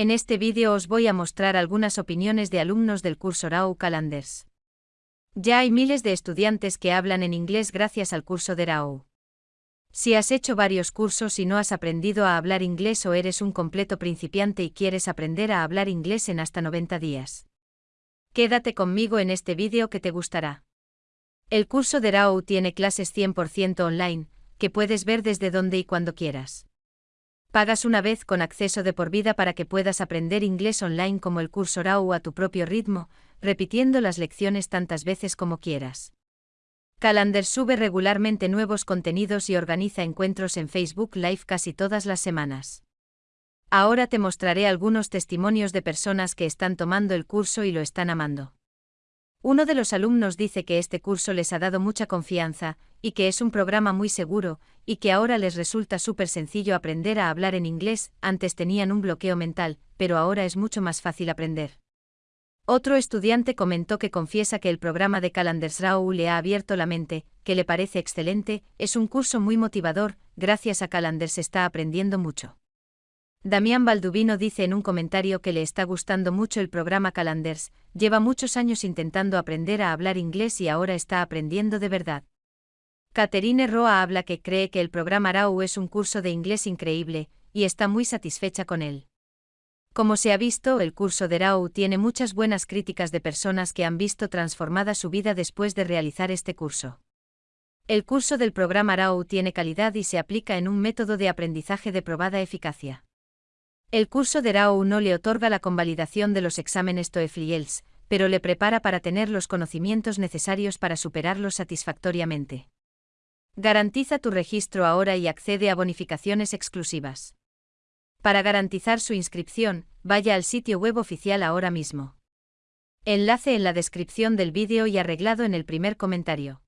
En este vídeo os voy a mostrar algunas opiniones de alumnos del curso RAW Calendars. Ya hay miles de estudiantes que hablan en inglés gracias al curso de RAW. Si has hecho varios cursos y no has aprendido a hablar inglés o eres un completo principiante y quieres aprender a hablar inglés en hasta 90 días. Quédate conmigo en este vídeo que te gustará. El curso de RAW tiene clases 100% online, que puedes ver desde donde y cuando quieras. Pagas una vez con acceso de por vida para que puedas aprender inglés online como el curso RAW a tu propio ritmo, repitiendo las lecciones tantas veces como quieras. Calendar sube regularmente nuevos contenidos y organiza encuentros en Facebook Live casi todas las semanas. Ahora te mostraré algunos testimonios de personas que están tomando el curso y lo están amando. Uno de los alumnos dice que este curso les ha dado mucha confianza, y que es un programa muy seguro, y que ahora les resulta súper sencillo aprender a hablar en inglés, antes tenían un bloqueo mental, pero ahora es mucho más fácil aprender. Otro estudiante comentó que confiesa que el programa de Calendars Raw le ha abierto la mente, que le parece excelente, es un curso muy motivador, gracias a Calendars está aprendiendo mucho. Damián Baldubino dice en un comentario que le está gustando mucho el programa Calendars, lleva muchos años intentando aprender a hablar inglés y ahora está aprendiendo de verdad. Caterine Roa habla que cree que el programa RAW es un curso de inglés increíble, y está muy satisfecha con él. Como se ha visto, el curso de RAW tiene muchas buenas críticas de personas que han visto transformada su vida después de realizar este curso. El curso del programa RAW tiene calidad y se aplica en un método de aprendizaje de probada eficacia. El curso de RAW no le otorga la convalidación de los exámenes TOEFL pero le prepara para tener los conocimientos necesarios para superarlos satisfactoriamente. Garantiza tu registro ahora y accede a bonificaciones exclusivas. Para garantizar su inscripción, vaya al sitio web oficial ahora mismo. Enlace en la descripción del vídeo y arreglado en el primer comentario.